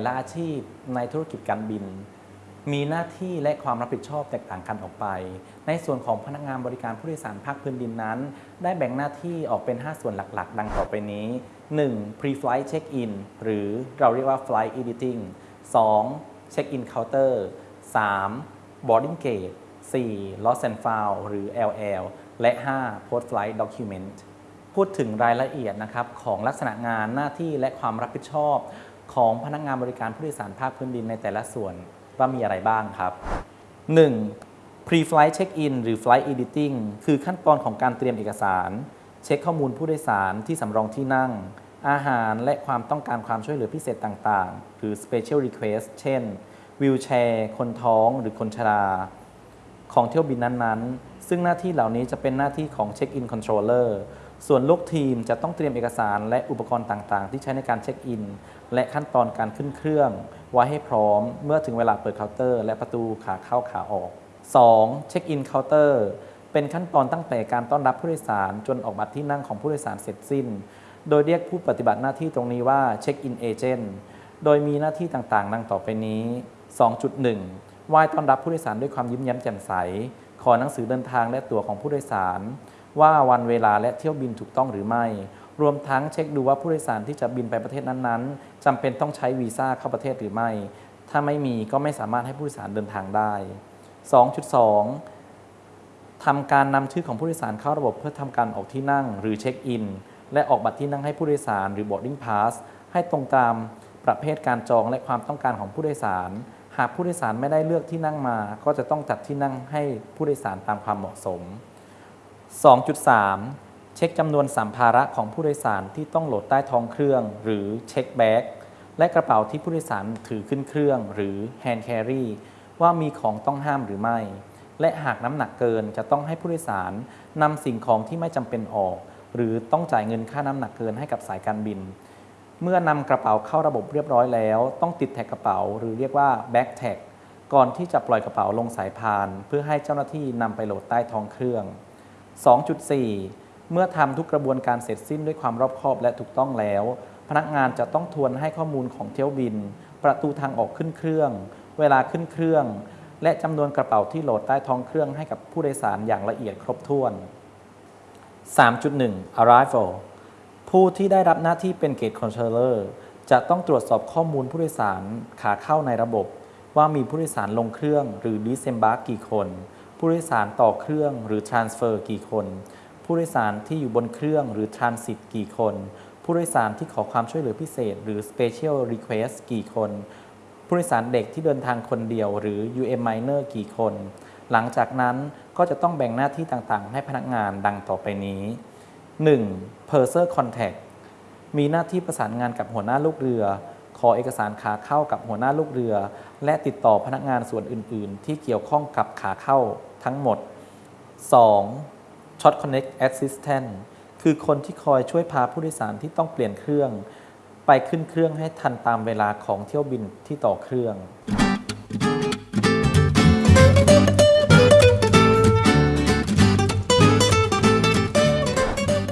แต่ละอาชีพในธุรกิจการบิน มีหน้าที่และความรับผิดชอบแตกต่างกันออกไป ในส่วนของพนักงานบริการผู้โดยสารภาคพื้นดินนั้น ได้แบ่งหน้าที่ออกเป็น 5 ส่วนหลักๆ ดังต่อไปนี้ 1. pre-flight check-in หรือเราเรียกว่า flight editing 2. check-in counter 3. boarding gate 4. lost and found หรือ LL และ 5. post flight document พูดถึงรายละเอียดนะครับของลักษณะงานหน้าที่และความรับผิดชอบ ของพนักงานบริการผู้โดยสารภาคพื้นดินในแต่ละส่วนว่ามีอะไรบ้างครับ 1. pre-flight check-in หรือ flight editing คือขั้นตอนของการเตรียมเอกสาร เช็คข้อมูลผู้โดยสารที่สำรองที่นั่ง อาหารและความต้องการความช่วยเหลือพิเศษต่างๆ หรือ special request เช่นวิวแชร์คนท้องหรือคนชรา ของเที่ยวบินนั้นๆ ซึ่งหน้าที่เหล่านี้จะเป็นหน้าที่ของ Check-in Controller ส่วนลูกทีมจะต้องเตรียมเอกสารและอุปกรณ์ต่าง ๆ ที่ใช้ในการเช็คอิน และขั้นตอนการขึ้นเครื่อง ไว้ให้พร้อมเมื่อถึงเวลาเปิดเคาน์เตอร์ และประตูขาเข้าขาออก 2. check-in counter เป็นขั้นตอนตั้งแต่การต้อนรับผู้โดยสารจนออกบัตรที่นั่งของผู้โดยสารเสร็จสิ้น โดยเรียกผู้ปฏิบัติหน้าที่ตรงนี้ว่า check-in agent โดยมีหน้าที่ต่างๆ ดังต่อไปนี้ 2.1 ไหว้ต้อนรับผู้โดยสารด้วยความยิ้มแย้มแจ่มใส ขอหนังสือเดินทางและตั๋วของผู้โดยสาร ว่าวันเวลาและเที่ยวบินถูกต้องหรือไม่ รวมทั้งเช็คดูว่าผู้โดยสารที่จะบินไปประเทศนั้นๆจำเป็นต้องใช้วีซ่าเข้าประเทศหรือไม่ ถ้าไม่มีก็ไม่สามารถให้ผู้โดยสารเดินทางได้ 2.2ทำการนำชื่อของผู้โดยสารเข้าระบบเพื่อทำการออกที่นั่งหรือเช็คอิน และออกบัตรที่นั่งให้ผู้โดยสารหรือ boarding pass ให้ตรงตามประเภทการจองและความต้องการของผู้โดยสาร หากผู้โดยสารไม่ได้เลือกที่นั่งมา ก็จะต้องจัดที่นั่งให้ผู้โดยสารตามความเหมาะสม 2.3 เช็คจำนวนสัมภาระของผู้โดยสารที่ต้องโหลดใต้ท้องเครื่อง หรือเช็คแบ็กและกระเป๋าที่ผู้โดยสารถือขึ้นเครื่อง หรือ hand carry ว่ามีของต้องห้ามหรือไม่ และหากน้ำหนักเกินจะต้องให้ผู้โดยสารนำสิ่งของที่ไม่จำเป็นออก หรือต้องจ่ายเงินค่าน้ำหนักเกินให้กับสายการบิน เมื่อนำกระเป๋าเข้าระบบเรียบร้อยแล้ว ต้องติดแท็กกระเป๋า หรือเรียกว่า back tag ก่อนที่จะปล่อยกระเป๋าลงสายพาน เพื่อให้เจ้าหน้าที่นำไปโหลดใต้ท้องเครื่อง 2.4 เมื่อทำทุกกระบวนการเสร็จสิ้นด้วยความรอบคอบและถูกต้องแล้ว พนักงานจะต้องทวนให้ข้อมูลของเที่ยวบิน ประตูทางออกขึ้นเครื่อง เวลาขึ้นเครื่อง และจำนวนกระเป๋าที่โหลดใต้ท้องเครื่องให้กับผู้โดยสารอย่างละเอียดครบถ้วน 3.1 arrival ผู้ที่ได้รับหน้าที่เป็น gate controller จะต้องตรวจสอบข้อมูลผู้โดยสารขาเข้าในระบบ ว่ามีผู้โดยสารลงเครื่องหรือ disembark กี่คน ผู้โดยสารต่อเครื่องหรือ transfer กี่คน ผู้โดยสารที่อยู่บนเครื่องหรือ transit กี่คน ผู้โดยสารที่ขอความช่วยเหลือพิเศษ หรือ special request กี่คน ผู้โดยสารเด็กที่เดินทางคนเดียวหรือ UM minor กี่คน หลังจากนั้นก็จะต้องแบ่งหน้าที่ต่างๆ ให้พนักงานดังต่อไปนี้ 1. Purser Contact มีหน้าที่ประสานงานกับหัวหน้าลูกเรือ ขอเอกสารขาเข้ากับหัวหน้าลูกเรือ และติดต่อพนักงานส่วนอื่น ๆ ที่เกี่ยวข้องกับขาเข้าทั้งหมด 2. Short Connect Assistant คือคนที่คอยช่วยพาผู้โดยสารที่ต้องเปลี่ยนเครื่อง ไปขึ้นเครื่องให้ทันตามเวลาของเที่ยวบินที่ต่อเครื่อง